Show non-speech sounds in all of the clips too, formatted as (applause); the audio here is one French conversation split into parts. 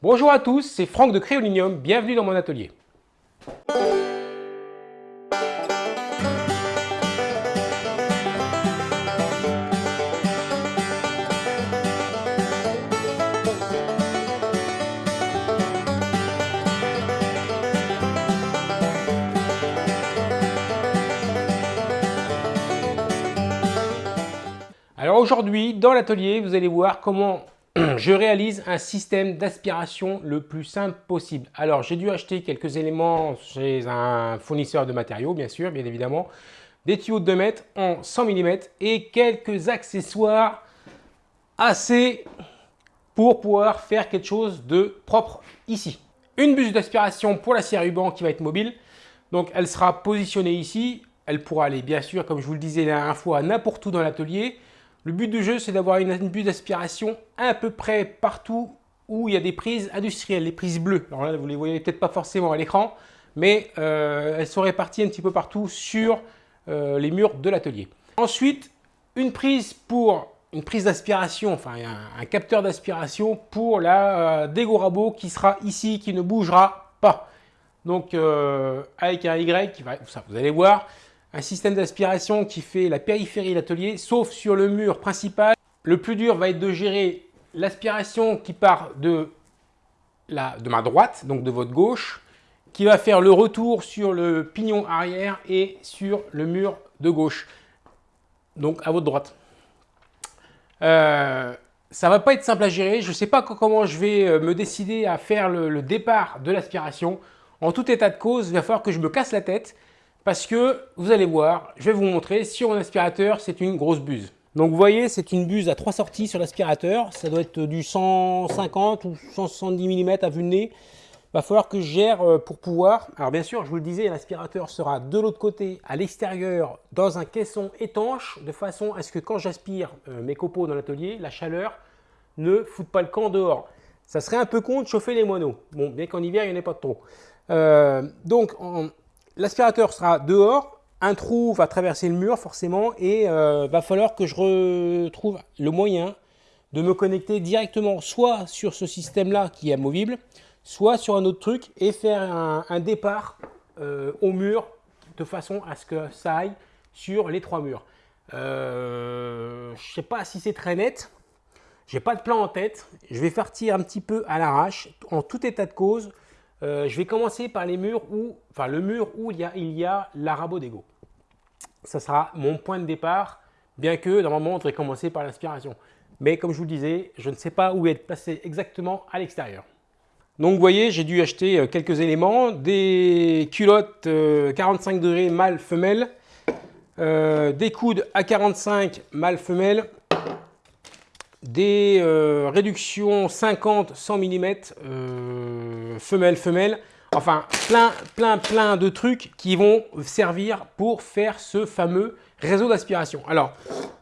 Bonjour à tous, c'est Franck de Créolinium, bienvenue dans mon atelier. Alors aujourd'hui, dans l'atelier, vous allez voir comment (clears throat) je réalise un système d'aspiration le plus simple possible. Alors, j'ai dû acheter quelques éléments chez un fournisseur de matériaux, bien sûr, bien évidemment. Des tuyaux de 2 mètres en 100 mm et quelques accessoires assez pour pouvoir faire quelque chose de propre ici. Une buse d'aspiration pour la scie ruban qui va être mobile. Donc, elle sera positionnée ici. Elle pourra aller, bien sûr, comme je vous le disais la dernière fois, n'importe où dans l'atelier. Le but du jeu, c'est d'avoir une, buse d'aspiration à peu près partout où il y a des prises industrielles, les prises bleues. Alors là, vous les voyez peut-être pas forcément à l'écran, mais euh, elles sont réparties un petit peu partout sur euh, les murs de l'atelier. Ensuite, une prise pour une prise d'aspiration, enfin un, capteur d'aspiration pour la euh, Dego Rabo qui sera ici, qui ne bougera pas. Donc avec un Y, qui va, vous allez voir, un système d'aspiration qui fait la périphérie de l'atelier, sauf sur le mur principal. Le plus dur va être de gérer l'aspiration qui part de, la, de ma droite, donc de votre gauche, qui va faire le retour sur le pignon arrière et sur le mur de gauche, donc à votre droite. Euh, ça va pas être simple à gérer, je ne sais pas comment je vais euh, me décider à faire le, le départ de l'aspiration. En tout état de cause, il va falloir que je me casse la tête parce que vous allez voir, je vais vous montrer, sur mon aspirateur, c'est une grosse buse. Donc vous voyez, c'est une buse à trois sorties sur l'aspirateur. Ça doit être du 150 ou 170 mm à vue de nez. Il va falloir que je gère euh, pour pouvoir... Alors bien sûr, je vous le disais, l'aspirateur sera de l'autre côté, à l'extérieur, dans un caisson étanche, de façon à ce que quand j'aspire euh, mes copeaux dans l'atelier, la chaleur ne foute pas le camp dehors. Ça serait un peu con de chauffer les moineaux. Bon, bien qu'en hiver, il n'y en ait pas trop. Euh, donc, en, L'aspirateur sera dehors, un trou va traverser le mur forcément et euh, va falloir que je retrouve le moyen de me connecter directement soit sur ce système-là qui est amovible, soit sur un autre truc et faire un, un départ euh, au mur de façon à ce que ça aille sur les trois murs. Euh, je ne sais pas si c'est très net, j'ai pas de plan en tête, je vais partir un petit peu à l'arrache en tout état de cause. Euh, je vais commencer par les murs où, enfin le mur où il y a, il y a. Ça sera mon point de départ, bien que normalement on devrait commencer par l'inspiration. Mais comme je vous le disais, je ne sais pas où être placé exactement à l'extérieur. Donc vous voyez, j'ai dû acheter euh, quelques éléments, des culottes 45 euh, degrés mâle femelle, des coudes à 45 mâle femelle, des réductions 50 100 mm femelle femelle. Enfin plein plein plein de trucs qui vont servir pour faire ce fameux réseau d'aspiration. Alors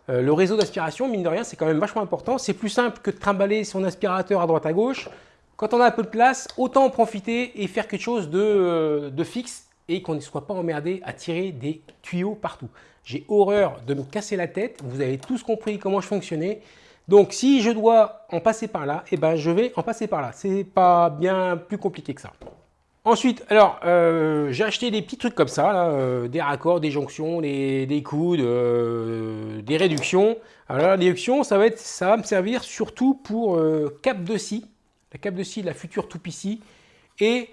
euh, le réseau d'aspiration mine de rien c'est quand même vachement important. C'est plus simple que de trimballer son aspirateur à droite à gauche. Quand on a un peu de place autant en profiter et faire quelque chose de, euh, de fixe et qu'on ne soit pas emmerdé à tirer des tuyaux partout. J'ai horreur de me casser la tête. Vous avez tous compris comment je fonctionnais donc si je dois en passer par là, eh ben, je vais en passer par là. C'est pas bien plus compliqué que ça. Ensuite, alors, euh, j'ai acheté des petits trucs comme ça, euh, des raccords, des jonctions, des, des coudes, euh, des réductions. Alors la réduction, ça va, ça me servir surtout pour cap de scie, la cap de scie de la future Toupici et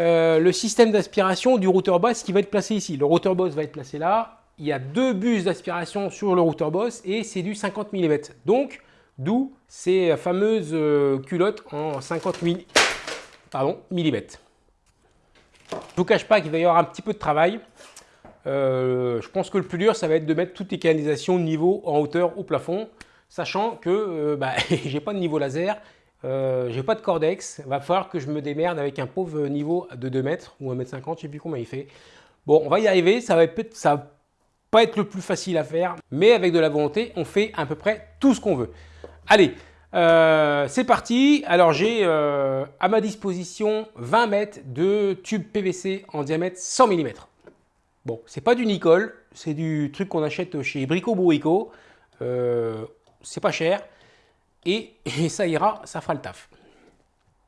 euh, le système d'aspiration du routeur boss qui va être placé ici. Le routeur boss va être placé là. Il y a deux buses d'aspiration sur le routeur boss et c'est du 50 mm. Donc, D'où ces fameuses euh, culottes en 50 mm. Je ne vous cache pas qu'il va y avoir un petit peu de travail. Euh, je pense que le plus dur, ça va être de mettre toutes les canalisations niveau en hauteur au plafond, sachant que euh, bah, (laughs) j'ai pas de niveau laser, euh, j'ai pas de cordex, va falloir que je me démerde avec un pauvre niveau de 2 mètres ou 1 mètre 50, je sais plus combien il fait. Bon, on va y arriver, ça va ça va pas être le plus facile à faire, mais avec de la volonté, on fait à peu près tout ce qu'on veut. Allez, euh, c'est parti. Alors j'ai euh, à ma disposition 20 mètres de tube PVC en diamètre 100 mm. Bon, c'est pas du nickel, c'est du truc qu'on achète chez Brico Bourrico. Euh, c'est pas cher et, et, ça ira, ça fera le taf.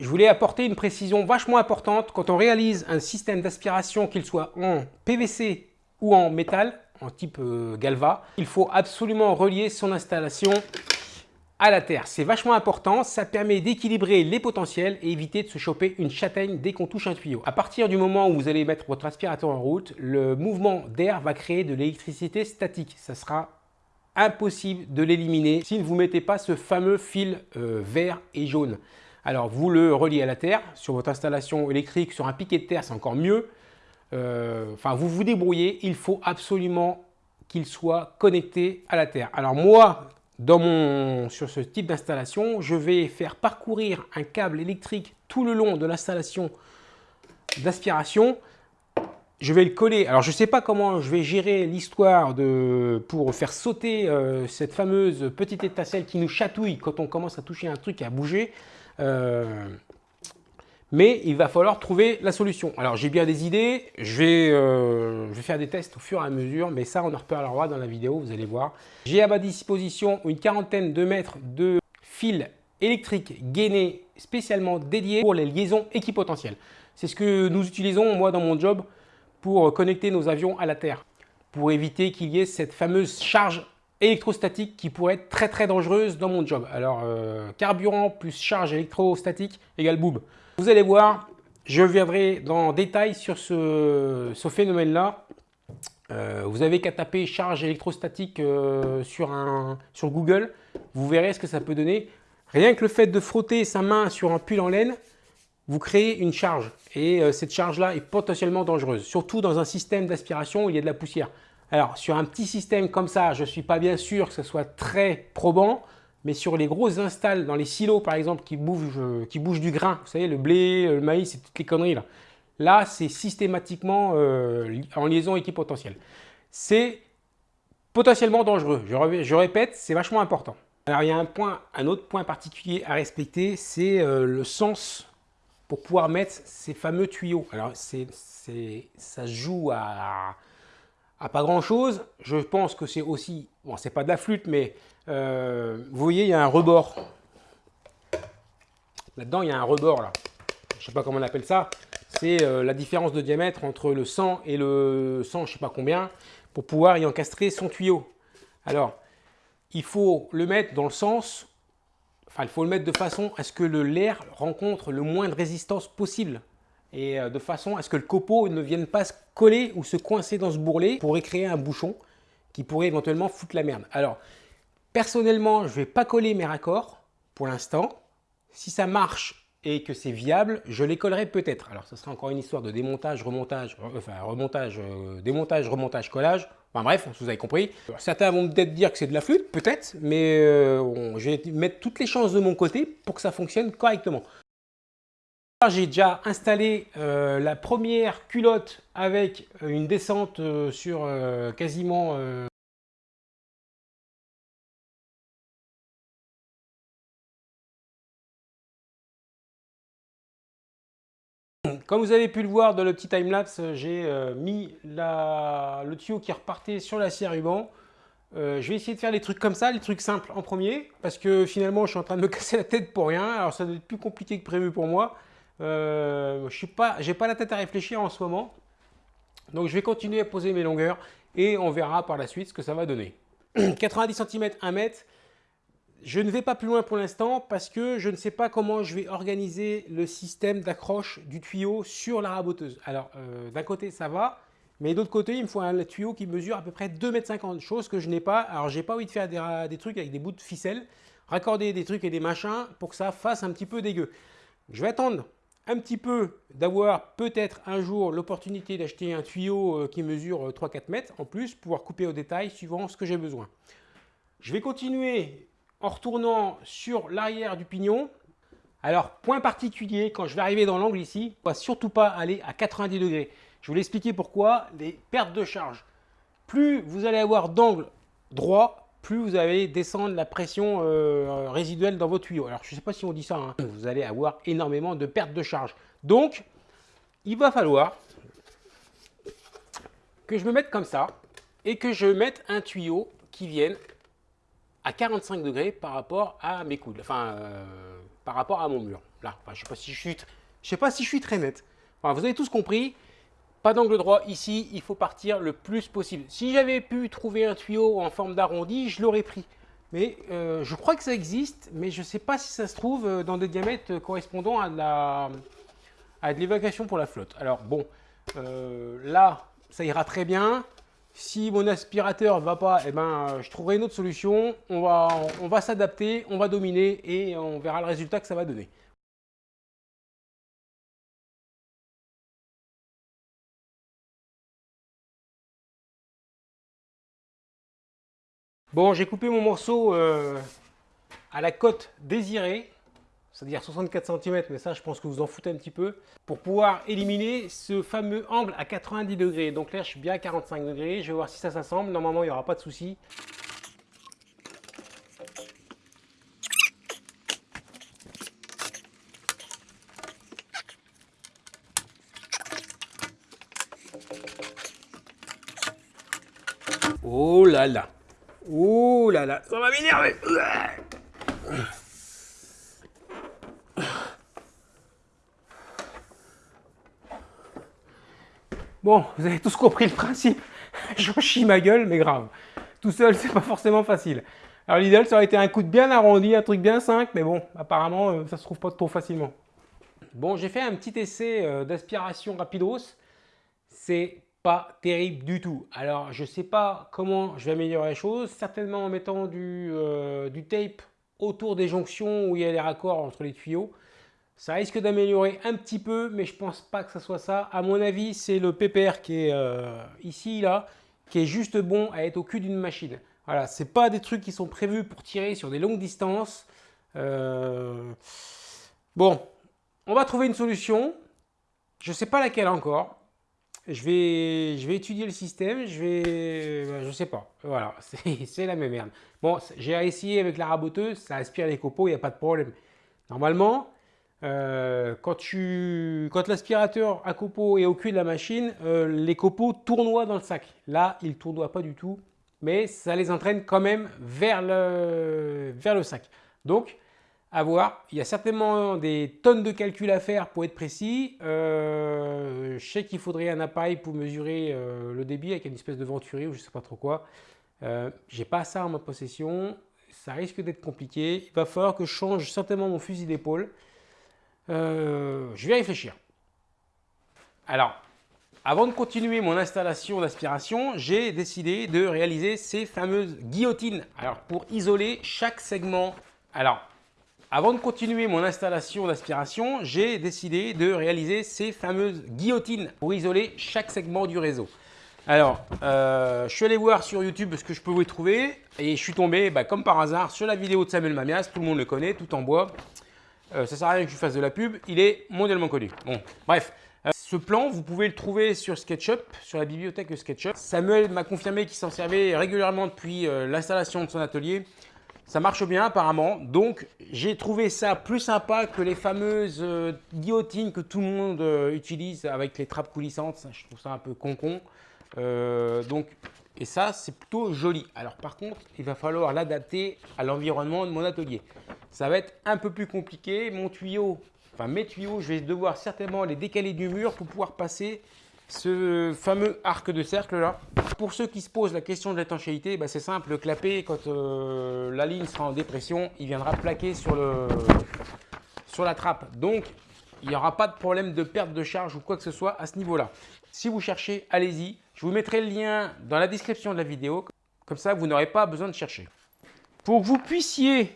je voulais apporter une précision vachement importante. Quand on réalise un système d'aspiration, qu'il soit en PVC ou en métal, en type Galva, il faut absolument relier son installation à la terre. C'est vachement important, ça permet d'équilibrer les potentiels et éviter de se choper une châtaigne dès qu'on touche un tuyau. À partir du moment où vous allez mettre votre aspirateur en route, le mouvement d'air va créer de l'électricité statique. Ça sera impossible de l'éliminer si vous ne mettez pas ce fameux fil euh, vert et jaune. Alors vous le reliez à la terre, sur votre installation électrique, sur un piquet de terre, c'est encore mieux. Euh, enfin, vous vous débrouillez, il faut absolument qu'il soit connecté à la terre. Alors moi, sur ce type d'installation, je vais faire parcourir un câble électrique tout le long de l'installation d'aspiration. Je vais le coller. Alors, je ne sais pas comment je vais gérer l'histoire pour faire sauter euh, cette fameuse petite étincelle qui nous chatouille quand on commence à toucher un truc et à bouger. Euh, mais il va falloir trouver la solution. Alors j'ai bien des idées, je vais, euh, je vais, faire des tests au fur et à mesure, mais ça on en reparlera dans la vidéo, vous allez voir. J'ai à ma disposition une quarantaine de mètres de fils électriques gainés spécialement dédiés pour les liaisons équipotentielles. C'est ce que nous utilisons moi dans mon job pour connecter nos avions à la Terre, pour éviter qu'il y ait cette fameuse charge électrostatique qui pourrait être très très dangereuse dans mon job. Alors, euh, carburant plus charge électrostatique égale boob. Vous allez voir, je viendrai dans détail sur ce, phénomène-là. Euh, vous avez qu'à taper charge électrostatique euh, sur, un, sur Google. Vous verrez ce que ça peut donner. Rien que le fait de frotter sa main sur un pull en laine, vous créez une charge. Et cette charge-là est potentiellement dangereuse, surtout dans un système d'aspiration où il y a de la poussière. Alors, sur un petit système comme ça, je ne suis pas bien sûr que ce soit très probant, mais sur les grosses installs, dans les silos par exemple, qui bougent, qui bougent du grain, vous savez, le blé, le maïs et toutes les conneries là, là c'est systématiquement euh, en liaison équipotentielle. C'est potentiellement dangereux. Je, répète, c'est vachement important. Alors, il y a un, point, un autre point particulier à respecter, c'est euh, le sens pour pouvoir mettre ces fameux tuyaux. Alors, c'est, ça joue à à pas grand chose. Je pense que c'est aussi, bon c'est pas de la flûte, mais euh, vous voyez il y a un rebord. Là-dedans il y a un rebord là. Je sais pas comment on appelle ça. C'est euh, la différence de diamètre entre le 100 et le 100 je sais pas combien pour pouvoir y encastrer son tuyau. Alors il faut le mettre dans le sens, enfin il faut le mettre de façon à ce que l'air rencontre le moins de résistance possible et euh, de façon à ce que le copeau ne vienne pas se coller ou se coincer dans ce bourrelet pourrait créer un bouchon qui pourrait éventuellement foutre la merde. Alors, personnellement, je ne vais pas coller mes raccords pour l'instant. Si ça marche et que c'est viable, je les collerai peut-être. Alors, ce sera encore une histoire de démontage, remontage, enfin remontage, euh, démontage, remontage, collage. Enfin bref, vous avez compris. certains vont peut-être dire que c'est de la flûte, peut-être, mais euh, je vais mettre toutes les chances de mon côté pour que ça fonctionne correctement. J'ai déjà installé euh, la première culotte avec une descente sur quasiment Comme vous avez pu le voir dans le petit timelapse, j'ai mis le tuyau qui repartait sur la scie ruban. je vais essayer de faire les trucs comme ça, les trucs simples en premier, parce que finalement je suis en train de me (laughs) casser la tête pour rien, alors ça doit être plus compliqué que prévu pour moi. Euh, je n'ai pas, pas la tête à réfléchir en ce moment. Donc je vais continuer à poser mes longueurs et on verra par la suite ce que ça va donner. 90 cm, 1 mètre. Je ne vais pas plus loin pour l'instant parce que je ne sais pas comment je vais organiser le système d'accroche du tuyau sur la raboteuse. Alors euh, d'un côté ça va, mais d'autre côté il me faut un tuyau qui mesure à peu près 2,50 m, chose que je n'ai pas. Alors j'ai pas envie de faire des, des, trucs avec des bouts de ficelle, raccorder des trucs et des machins pour que ça fasse un petit peu dégueu. Je vais attendre un petit peu d'avoir peut-être un jour l'opportunité d'acheter un tuyau euh, qui mesure 3-4 euh, mètres en plus, pouvoir couper au détail suivant ce que j'ai besoin. Je vais continuer en retournant sur l'arrière du pignon. Alors, point particulier, quand je vais arriver dans l'angle ici, on ne va surtout pas aller à 90 degrés. Je vais vous l'expliquer pourquoi, les pertes de charge. Plus vous allez avoir d'angle droit, plus vous allez descendre la pression euh, résiduelle dans vos tuyaux. Alors, je ne sais pas si on dit ça, hein. vous allez avoir énormément de pertes de charge. Donc, il va falloir que je me mette comme ça et que je mette un tuyau qui vienne à 45 degrés par rapport à mes coudes, enfin par rapport à mon mur. Là, je ne sais, pas si je, suis, très net. vous avez tous compris, pas d'angle droit ici, il faut partir le plus possible. Si j'avais pu trouver un tuyau en forme d'arrondi, je l'aurais pris. Mais euh, je crois que ça existe, mais je ne sais pas si ça se trouve euh, dans des diamètres correspondant à de l'évacuation pour la flotte. Alors bon, euh, là, ça ira très bien. Si mon aspirateur ne va pas, eh ben, je trouverai une autre solution. On va, on va s'adapter, on va dominer et on verra le résultat que ça va donner. Bon, j'ai coupé mon morceau euh, à la cote désirée, c'est-à-dire 64 cm, mais ça, je pense que vous en foutez un petit peu, pour pouvoir éliminer ce fameux angle à 90 degrés. Donc là, je suis bien à 45 degrés. Je vais voir si ça s'assemble. Normalement, il n'y aura pas de souci. Oh là là Ouh là là, ça va m'énerver. Bon, vous avez tous compris le principe. (laughs) Je chie ma gueule, mais grave. Tout seul, c'est pas forcément facile. Alors l'idéal, ça aurait été un coup de bien arrondi, un truc bien 5, mais bon, apparemment, euh, ça se trouve pas trop facilement. Bon, j'ai fait un petit essai euh, d'aspiration rapidos. C'est pas terrible du tout. Alors, je sais pas comment je vais améliorer les choses. Certainement en mettant du, euh, du tape autour des jonctions où il y a les raccords entre les tuyaux. Ça risque d'améliorer un petit peu, mais je pense pas que ce soit ça. À mon avis, c'est le PPR qui est euh, ici, là, qui est juste bon à être au cul d'une machine. Voilà, c'est pas des trucs qui sont prévus pour tirer sur des longues distances. Euh, bon, on va trouver une solution. Je sais pas laquelle encore je vais, je vais étudier le système, je vais, ben, je sais pas, voilà, (laughs) c'est la même merde. Bon, j'ai essayé avec la raboteuse, ça aspire les copeaux, il n'y a pas de problème. Normalement, euh, quand, quand l'aspirateur à copeaux est au cul de la machine, euh, les copeaux tournoient dans le sac. Là, ils ne tournoient pas du tout, mais ça les entraîne quand même vers le, vers le sac. Donc, à voir. Il y a certainement des tonnes de calculs à faire pour être précis. Euh, je sais qu'il faudrait un appareil pour mesurer euh, le débit avec une espèce de venturi ou je ne sais pas trop quoi. Euh, J'ai pas ça en ma possession. Ça risque d'être compliqué. Il va falloir que je change certainement mon fusil d'épaule. Euh, je vais réfléchir. Alors, avant de continuer mon installation d'aspiration, j'ai décidé de réaliser ces fameuses guillotines. Alors, pour isoler chaque segment. Alors, avant de continuer mon installation d'aspiration, j'ai décidé de réaliser ces fameuses guillotines pour isoler chaque segment du réseau. Alors, euh, je suis allé voir sur YouTube ce que je y trouver et je suis tombé, bah, comme par hasard, sur la vidéo de Samuel Mamias, tout le monde le connaît, tout en bois. Euh, ça sert à rien que je fasse de la pub, il est mondialement connu. Bon, bref. Euh, ce plan, vous pouvez le trouver sur SketchUp, sur la bibliothèque SketchUp. Samuel m'a confirmé qu'il s'en servait régulièrement depuis l'installation de son atelier. Ça marche bien apparemment, donc j'ai trouvé ça plus sympa que les fameuses euh, guillotines que tout le monde euh, utilise avec les trappes coulissantes. je trouve ça un peu con-con. Euh, donc, et ça, c'est plutôt joli. Alors par contre, il va falloir l'adapter à l'environnement de mon atelier. Ça va être un peu plus compliqué. Mon tuyau, enfin mes tuyaux, je vais devoir certainement les décaler du mur pour pouvoir passer ce fameux arc de cercle là. Pour ceux qui se posent la question de l'étanchéité, bah, c'est simple, le clapet, quand euh, la ligne sera en dépression, il viendra plaquer sur, le, sur la trappe. Donc, il n'y aura pas de problème de perte de charge ou quoi que ce soit à ce niveau-là. Si vous cherchez, allez-y. Je vous mettrai le lien dans la description de la vidéo. Comme ça, vous n'aurez pas besoin de chercher. Pour que vous puissiez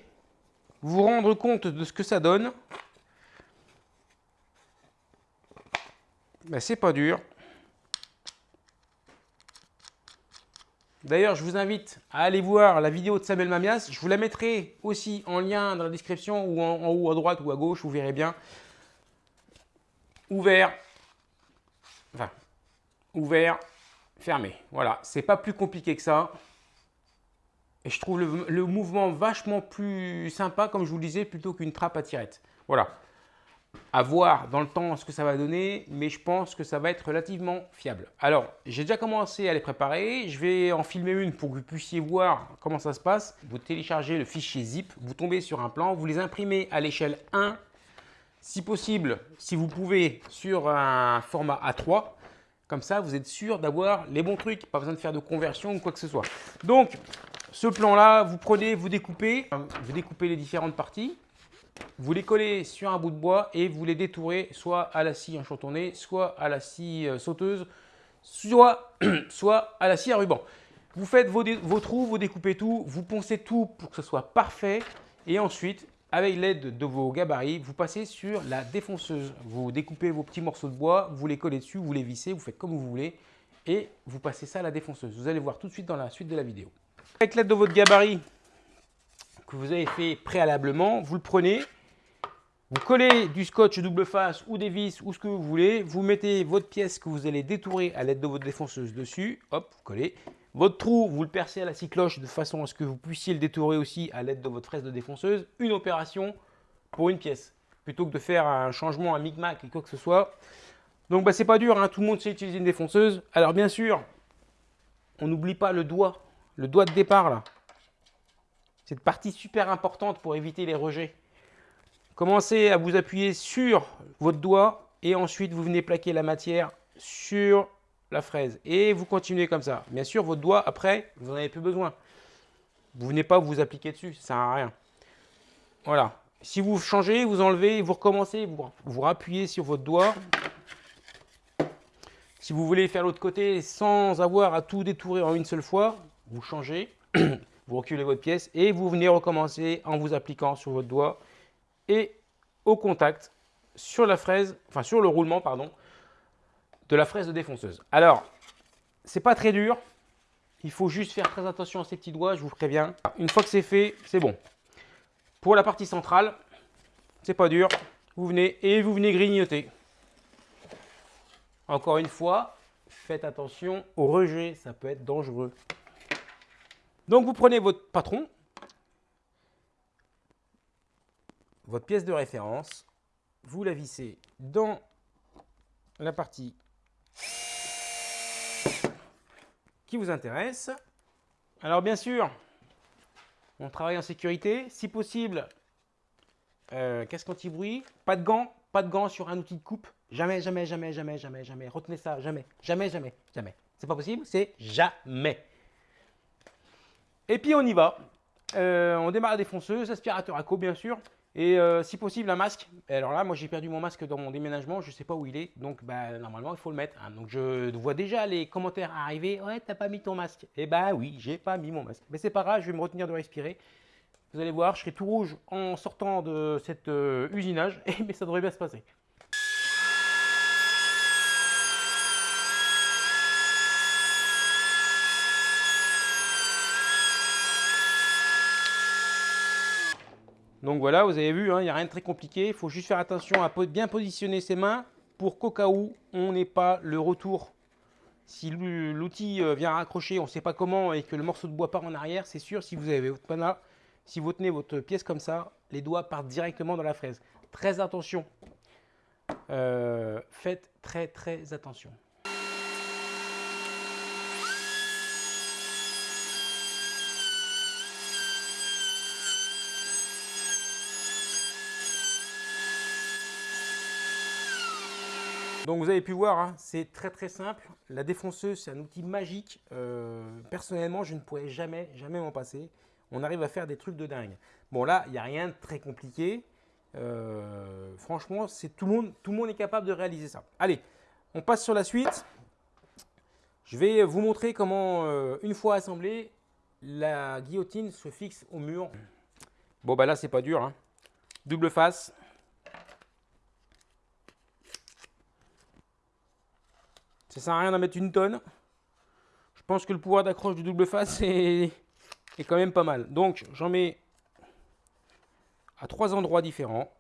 vous rendre compte de ce que ça donne, bah, c'est pas dur. D'ailleurs, je vous invite à aller voir la vidéo de Samuel Mamias. Je vous la mettrai aussi en lien dans la description ou en, haut à droite ou à gauche, vous verrez bien. Ouvert, enfin, ouvert, fermé. Voilà, c'est pas plus compliqué que ça. Et je trouve le, mouvement vachement plus sympa, comme je vous le disais, plutôt qu'une trappe à tirette. Voilà. à voir dans le temps ce que ça va donner, mais je pense que ça va être relativement fiable. Alors, j'ai déjà commencé à les préparer. Je vais en filmer une pour que vous puissiez voir comment ça se passe. Vous téléchargez le fichier zip, vous tombez sur un plan, vous les imprimez à l'échelle 1, si possible, si vous pouvez, sur un format A3. Comme ça, vous êtes sûr d'avoir les bons trucs, pas besoin de faire de conversion ou quoi que ce soit. Donc, ce plan-là, vous prenez, vous découpez, vous découpez les différentes parties. Vous les collez sur un bout de bois et vous les détourez soit à la scie enchantonnée, soit à la scie euh, sauteuse, soit, (clears throat) soit à la scie à ruban. Vous faites vos, vos, trous, vous découpez tout, vous poncez tout pour que ce soit parfait. Et ensuite, avec l'aide de vos gabarits, vous passez sur la défonceuse. Vous découpez vos petits morceaux de bois, vous les collez dessus, vous les vissez, vous faites comme vous voulez. Et vous passez ça à la défonceuse. Vous allez voir tout de suite dans la suite de la vidéo. Avec l'aide de votre gabarit, que vous avez fait préalablement, vous le prenez, vous collez du scotch double face ou des vis ou ce que vous voulez, vous mettez votre pièce que vous allez détourer à l'aide de votre défonceuse dessus, hop, vous collez. Votre trou, vous le percez à la scie cloche de façon à ce que vous puissiez le détourer aussi à l'aide de votre fraise de défonceuse. Une opération pour une pièce, plutôt que de faire un changement, un micmac et quoi que ce soit. Donc bah, c'est pas dur, hein. tout le monde sait utiliser une défonceuse. Alors bien sûr, on n'oublie pas le doigt, le doigt de départ là. Cette partie super importante pour éviter les rejets. Commencez à vous appuyer sur votre doigt et ensuite vous venez plaquer la matière sur la fraise. Et vous continuez comme ça. Bien sûr, votre doigt, après, vous n'en avez plus besoin. Vous venez pas vous appliquer dessus, ça sert à rien. Voilà. Si vous changez, vous enlevez, vous recommencez, vous, vous appuyez sur votre doigt. Si vous voulez faire l'autre côté sans avoir à tout détourer en une seule fois, vous changez. (clears throat) vous reculez votre pièce et vous venez recommencer en vous appliquant sur votre doigt et au contact sur la fraise, enfin sur le roulement, pardon, de la fraise de défonceuse. Alors, c'est pas très dur. Il faut juste faire très attention à ces petits doigts, je vous préviens. Une fois que c'est fait, c'est bon. Pour la partie centrale, c'est pas dur. Vous venez et vous venez grignoter. Encore une fois, faites attention au rejet, ça peut être dangereux. Donc vous prenez votre patron, votre pièce de référence, vous la vissez dans la partie qui vous intéresse? Alors bien sûr, on travaille en sécurité. Si possible, euh, casque anti-bruit, pas de gants, pas de gants sur un outil de coupe. Jamais, jamais, jamais, jamais, jamais, jamais. Retenez ça, jamais, jamais, jamais, jamais. C'est pas possible, c'est jamais. Et puis on y va. Euh, on démarre la défonceuse, aspirateur à co bien sûr. Et euh, si possible un masque. alors là, moi j'ai perdu mon masque dans mon déménagement, je ne sais pas où il est. Donc bah, normalement il faut le mettre. Hein. Donc je vois déjà les commentaires arriver. Ouais, t'as pas mis ton masque. Eh bah oui, j'ai pas mis mon masque. Mais c'est pas grave, je vais me retenir de respirer. Vous allez voir, je serai tout rouge en sortant de cet euh, usinage. (laughs) Mais ça devrait bien se passer. Donc voilà, vous avez vu, hein, il n'y a rien de très compliqué. Il faut juste faire attention à bien positionner ses mains pour qu'au cas où on n'ait pas le retour. Si l'outil euh, vient raccrocher, on ne sait pas comment, et que le morceau de bois part en arrière, c'est sûr, si vous avez votre pana, si vous tenez votre pièce comme ça, les doigts partent directement dans la fraise. Très attention. Euh, faites très très attention. Donc vous avez pu voir, hein, c'est très très simple. La défonceuse, c'est un outil magique. Euh, personnellement, je ne pourrais jamais, jamais m'en passer. On arrive à faire des trucs de dingue. Bon là, il n'y a rien de très compliqué. Euh, franchement, c'est tout le monde, tout le monde est capable de réaliser ça. Allez, on passe sur la suite. Je vais vous montrer comment, euh, une fois assemblée, la guillotine se fixe au mur. Bon bah là, c'est pas dur. Hein. Double face. Ça sert à rien d'en mettre une tonne. Je pense que le pouvoir d'accroche du double face est, est quand même pas mal. Donc j'en mets à trois endroits différents.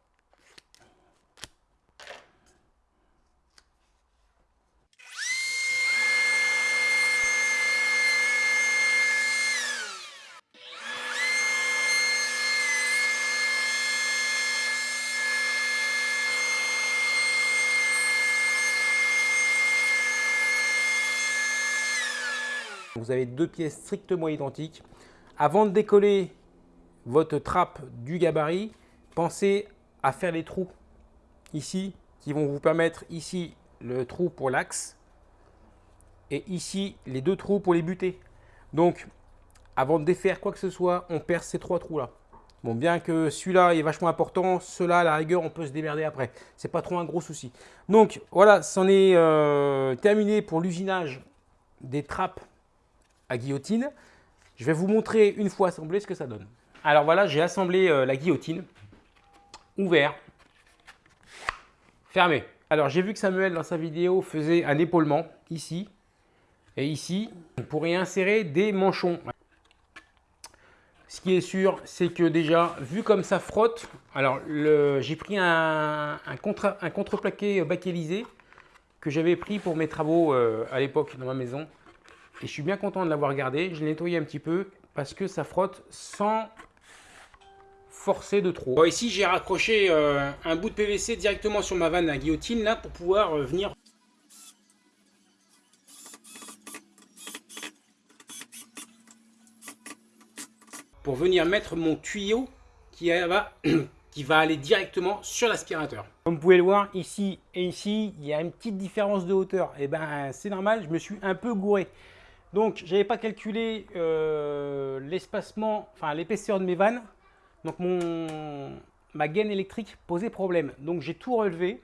Vous avez deux pièces strictement identiques. Avant de décoller votre trappe du gabarit, pensez à faire les trous ici qui vont vous permettre ici le trou pour l'axe et ici les deux trous pour les butées. Donc avant de défaire quoi que ce soit, on perce ces trois trous là. Bon, bien que celui-là est vachement important, ceux-là, à la rigueur, on peut se démerder après. C'est pas trop un gros souci. Donc, voilà, c'en est euh, terminé pour l'usinage des trappes guillotine. Je vais vous montrer une fois assemblé ce que ça donne. Alors voilà, j'ai assemblé euh, la guillotine. Ouvert. Fermé. Alors j'ai vu que Samuel dans sa vidéo faisait un épaulement ici et ici pour y insérer des manchons. Ce qui est sûr, c'est que déjà, vu comme ça frotte, alors j'ai pris un, un, contre, contreplaqué bakélisé que j'avais pris pour mes travaux euh, à l'époque dans ma maison. Et je suis bien content de l'avoir gardé. Je l'ai nettoyé un petit peu parce que ça frotte sans forcer de trop. Bon, ici, j'ai raccroché euh, un bout de PVC directement sur ma vanne à guillotine là pour pouvoir euh, venir pour venir mettre mon tuyau qui va, (clears throat) qui va aller directement sur l'aspirateur. Comme vous pouvez le voir, ici et ici, il y a une petite différence de hauteur. Et eh ben c'est normal, je me suis un peu gouré. Donc, je n'avais pas calculé euh, l'espacement, enfin l'épaisseur de mes vannes. Donc, mon, ma gaine électrique posait problème. Donc, j'ai tout relevé.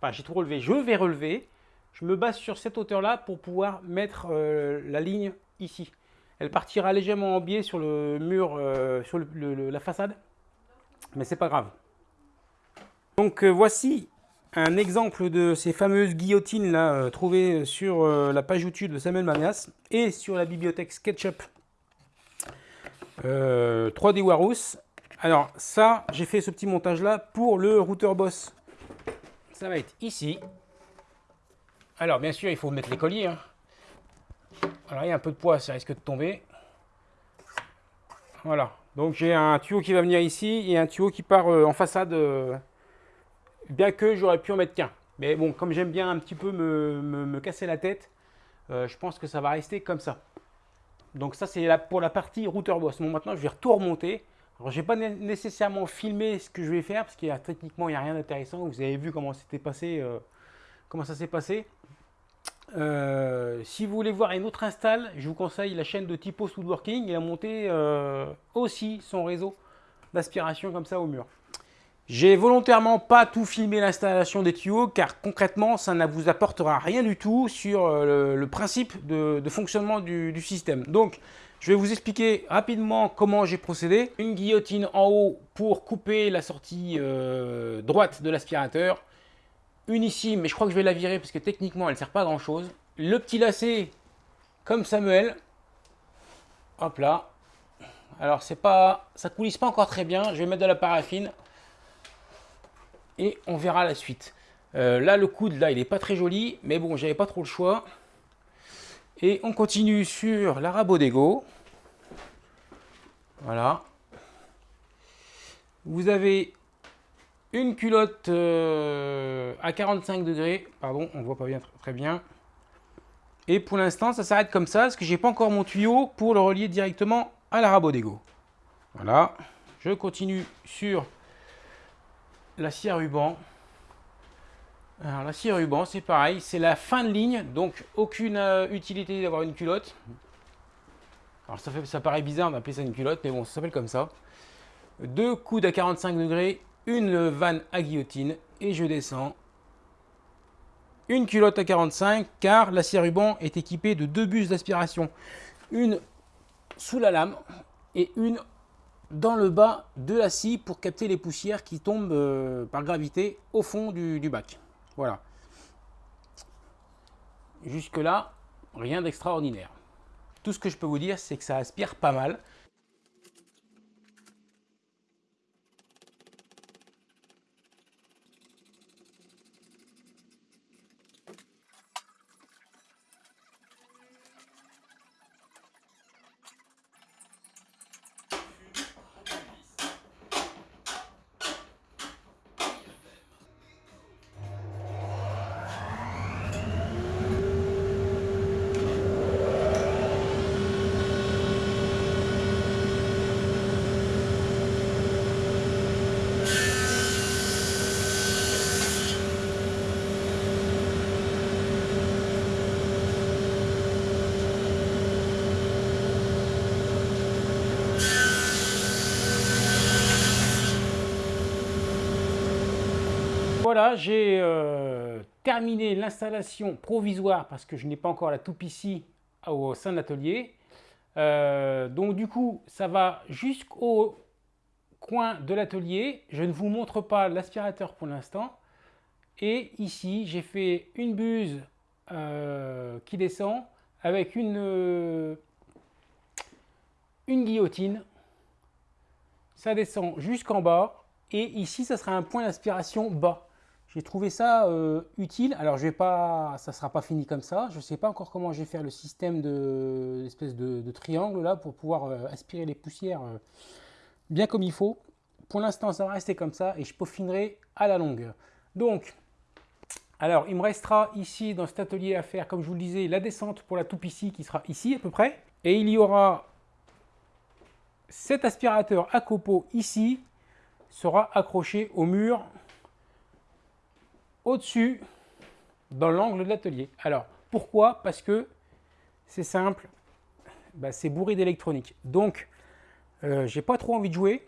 Enfin, j'ai tout relevé. Je vais relever. Je me base sur cette hauteur-là pour pouvoir mettre euh, la ligne ici. Elle partira légèrement en biais sur le mur, euh, sur la façade, mais c'est pas grave. Donc voici un exemple de ces fameuses guillotines là euh, trouvées sur la page YouTube de Samuel Manias et sur la bibliothèque SketchUp 3D Warus. Alors ça, j'ai fait ce petit montage là pour le routeur Boss. Ça va être ici. Alors bien sûr, il faut mettre les colliers. Hein. Alors il y a un peu de poids, ça risque de tomber. Voilà, donc j'ai un tuyau qui va venir ici et un tuyau qui part euh, en façade, euh, bien que j'aurais pu en mettre qu'un. Mais bon, comme j'aime bien un petit peu me, casser la tête, euh, je pense que ça va rester comme ça. Donc ça c'est pour la partie routeur boss. Bon maintenant je vais tout remonter. Alors je n'ai pas nécessairement filmé ce que je vais faire parce qu'il y a techniquement il n'y a rien d'intéressant. Vous avez vu comment c'était passé, comment ça s'est passé. Euh, si vous voulez voir une autre install, je vous conseille la chaîne de Typo Woodworking. Il a monté euh, aussi son réseau d'aspiration comme ça au mur. J'ai volontairement pas tout filmé l'installation des tuyaux car concrètement ça ne vous apportera rien du tout sur euh, le, principe de, fonctionnement du, système. Donc je vais vous expliquer rapidement comment j'ai procédé. Une guillotine en haut pour couper la sortie droite de l'aspirateur une ici, mais je crois que je vais la virer parce que techniquement, elle ne sert pas à grand chose. Le petit lacet, comme Samuel. Hop là. Alors, c'est pas, ça coulisse pas encore très bien. Je vais mettre de la paraffine. Et on verra la suite. Euh, là, le coude, là, il est pas très joli. Mais bon, j'avais pas trop le choix. Et on continue sur la Rabodego. Voilà. Vous avez une culotte euh, à 45 degrés. Pardon, on voit pas bien très bien. Et pour l'instant, ça s'arrête comme ça, parce que j'ai pas encore mon tuyau pour le relier directement à la Rabodego. Voilà. Je continue sur la scie à ruban. Alors la scie à ruban, c'est pareil, c'est la fin de ligne, donc aucune euh, utilité d'avoir une culotte. Alors ça, fait, ça paraît bizarre d'appeler ça une culotte, mais bon, ça s'appelle comme ça. Deux coudes à 45 degrés une vanne à guillotine et je descends. Une culotte à 45 car la scie ruban est équipée de deux bus d'aspiration. Une sous la lame et une dans le bas de la scie pour capter les poussières qui tombent euh, par gravité au fond du, bac. Voilà. Jusque là, rien d'extraordinaire. Tout ce que je peux vous dire, c'est que ça aspire pas mal. Voilà, j'ai euh, terminé l'installation provisoire parce que je n'ai pas encore la toupe ici au sein de l'atelier. Euh, donc du coup, ça va jusqu'au coin de l'atelier. Je ne vous montre pas l'aspirateur pour l'instant. Et ici, j'ai fait une buse euh, qui descend avec une, une guillotine. Ça descend jusqu'en bas. Et ici, ça sera un point d'aspiration bas. J'ai trouvé ça euh, utile. Alors, je vais pas, ça ne sera pas fini comme ça. Je ne sais pas encore comment je vais faire le système de l'espèce de, triangle là pour pouvoir euh, aspirer les poussières euh, bien comme il faut. Pour l'instant, ça va rester comme ça et je peaufinerai à la longue. Donc, alors, il me restera ici dans cet atelier à faire, comme je vous le disais, la descente pour la toupe ici qui sera ici à peu près. Et il y aura cet aspirateur à copeaux ici sera accroché au mur au-dessus dans l'angle de l'atelier. Alors, pourquoi? Parce que c'est simple, bah, c'est bourré d'électronique. Donc, euh, j'ai pas trop envie de jouer,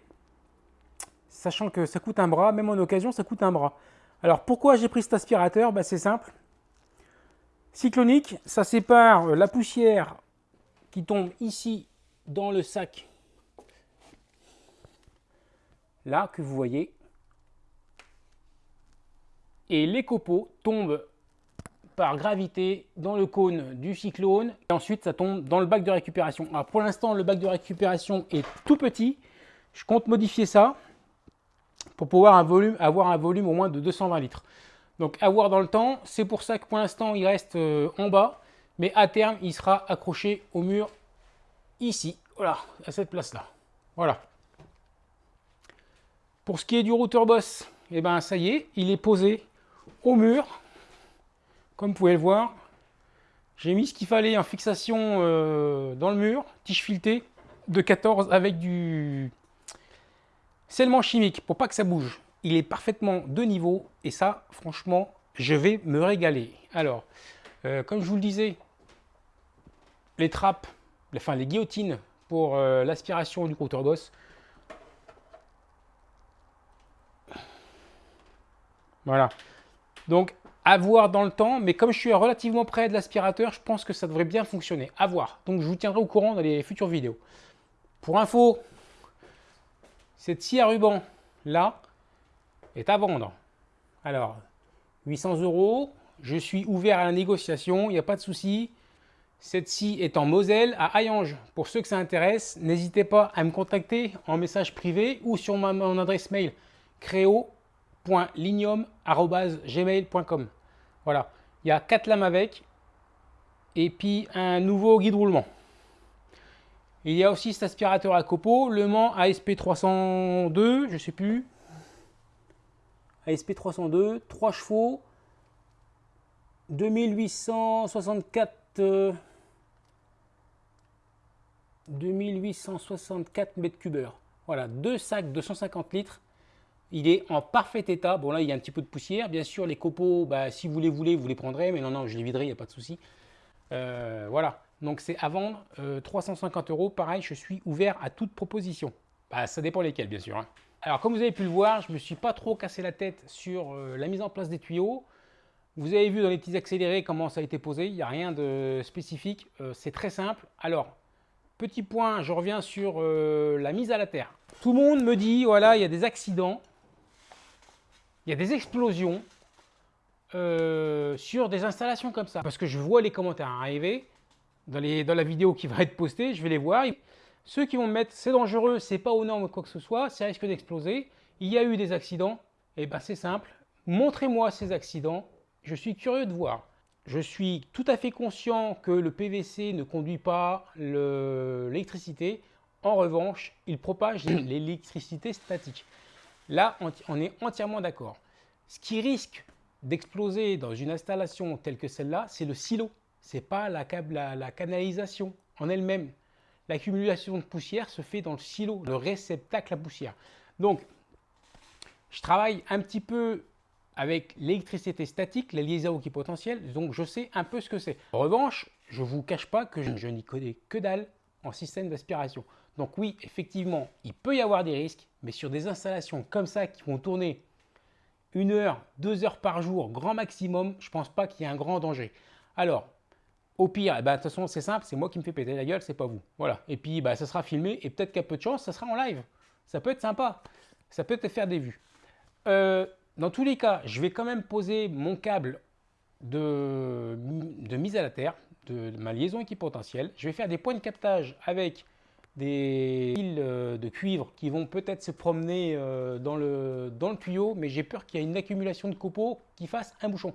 sachant que ça coûte un bras, même en occasion, ça coûte un bras. Alors, pourquoi j'ai pris cet aspirateur? Bah, C'est simple. Cyclonique, ça sépare la poussière qui tombe ici dans le sac, là, que vous voyez, et les copeaux tombent par gravité dans le cône du cyclone et ensuite ça tombe dans le bac de récupération. Alors pour l'instant le bac de récupération est tout petit, je compte modifier ça pour pouvoir avoir un volume au moins de 220 litres. Donc à voir dans le temps, c'est pour ça que pour l'instant il reste euh, en bas, mais à terme il sera accroché au mur ici, voilà, à cette place là. Voilà. Pour ce qui est du routeur boss, et eh ben ça y est, il est posé au mur. Comme vous pouvez le voir, j'ai mis ce qu'il fallait en fixation euh, dans le mur, tige filetée de 14 avec du scellement chimique pour pas que ça bouge. Il est parfaitement de niveau et ça, franchement, je vais me régaler. Alors, euh, comme je vous le disais, les trappes, enfin les guillotines pour euh, l'aspiration du compteur boss. Voilà. Donc, à voir dans le temps, mais comme je suis relativement près de l'aspirateur, je pense que ça devrait bien fonctionner. À voir. Donc, je vous tiendrai au courant dans les futures vidéos. Pour info, cette scie à ruban, là, est à vendre. Alors, 800 euros, je suis ouvert à la négociation, il n'y a pas de souci. Cette scie est en Moselle, à Hayange. Pour ceux que ça intéresse, n'hésitez pas à me contacter en message privé ou sur mon adresse mail créo gmail.com Voilà, il y a quatre lames avec et puis un nouveau guide roulement. Il y a aussi cet aspirateur à copeaux, Le Mans ASP302, je sais plus. ASP302, 3 chevaux, 2864 2864 mètres cubeurs. Voilà, deux sacs de 150 litres il est en parfait état. Bon, là, il y a un petit peu de poussière. Bien sûr, les copeaux, bah, si vous les voulez, vous les prendrez. Mais non, non, je les viderai, il n'y a pas de souci. Euh, voilà. Donc, c'est à vendre. 350 euh, euros. Pareil, je suis ouvert à toute proposition. Bah, ça dépend lesquels, bien sûr. Hein. Alors, comme vous avez pu le voir, je ne me suis pas trop cassé la tête sur euh, la mise en place des tuyaux. Vous avez vu dans les petits accélérés comment ça a été posé. Il n'y a rien de spécifique. c'est très simple. Alors, petit point, je reviens sur la mise à la terre. Tout le monde me dit, voilà, il y a des accidents il y a des explosions euh, sur des installations comme ça. Parce que je vois les commentaires arriver dans, les, dans la vidéo qui va être postée, je vais les voir. Ceux qui vont me mettre c'est dangereux, c'est pas aux normes quoi que ce soit, ça risque d'exploser. Il y a eu des accidents, et eh ben c'est simple. Montrez-moi ces accidents, je suis curieux de voir. Je suis tout à fait conscient que le PVC ne conduit pas l'électricité. En revanche, il propage (coughs) l'électricité statique. Là, on est entièrement d'accord. Ce qui risque d'exploser dans une installation telle que celle-là, c'est le silo. Ce n'est pas la, la, canalisation en elle-même. L'accumulation de poussière se fait dans le silo, le réceptacle à poussière. Donc, je travaille un petit peu avec l'électricité statique, la liaison qui potentielle, donc je sais un peu ce que c'est. En revanche, je ne vous cache pas que je, je n'y connais que dalle en système d'aspiration. Donc oui, effectivement, il peut y avoir des risques, mais sur des installations comme ça qui vont tourner une heure, deux heures par jour, grand maximum, je ne pense pas qu'il y ait un grand danger. Alors, au pire, eh ben, de toute façon, c'est simple, c'est moi qui me fais péter la gueule, c'est pas vous. Voilà. Et puis, bah, ça sera filmé et peut-être qu'à peu de chance, ça sera en live. Ça peut être sympa. Ça peut te faire des vues. Euh, dans tous les cas, je vais quand même poser mon câble de mise à la terre, de, ma liaison équipotentielle. Je vais faire des points de captage avec des fils euh, de cuivre qui vont peut-être se promener euh, dans le, dans le tuyau, mais j'ai peur qu'il y ait une accumulation de copeaux qui fasse un bouchon.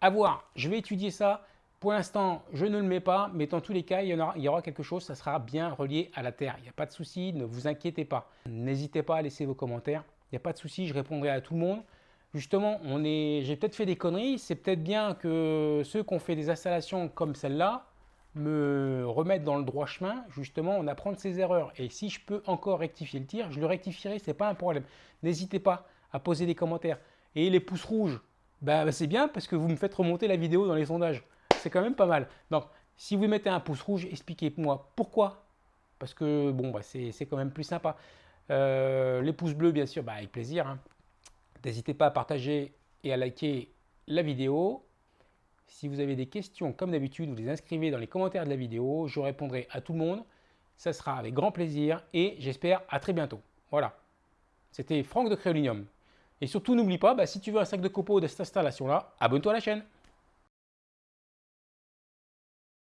À voir, je vais étudier ça. Pour l'instant, je ne le mets pas, mais dans tous les cas, il y, aura, il y aura quelque chose, ça sera bien relié à la terre. Il n'y a pas de souci, ne vous inquiétez pas. N'hésitez pas à laisser vos commentaires. Il n'y a pas de souci, je répondrai à tout le monde. Justement, j'ai peut-être fait des conneries. C'est peut-être bien que ceux qui ont fait des installations comme celle-là me remettent dans le droit chemin. Justement, on apprend de ses erreurs. Et si je peux encore rectifier le tir, je le rectifierai, ce n'est pas un problème. N'hésitez pas à poser des commentaires. Et les pouces rouges, bah, c'est bien parce que vous me faites remonter la vidéo dans les sondages c'est quand même pas mal. Donc, si vous mettez un pouce rouge, expliquez-moi pourquoi. Parce que, bon, bah, c'est quand même plus sympa. Euh, les pouces bleus, bien sûr, bah, avec plaisir. Hein. N'hésitez pas à partager et à liker la vidéo. Si vous avez des questions, comme d'habitude, vous les inscrivez dans les commentaires de la vidéo. Je répondrai à tout le monde. Ça sera avec grand plaisir et j'espère à très bientôt. Voilà. C'était Franck de Créolinium. Et surtout, n'oublie pas, bah, si tu veux un sac de copeaux de cette installation-là, abonne-toi à la chaîne.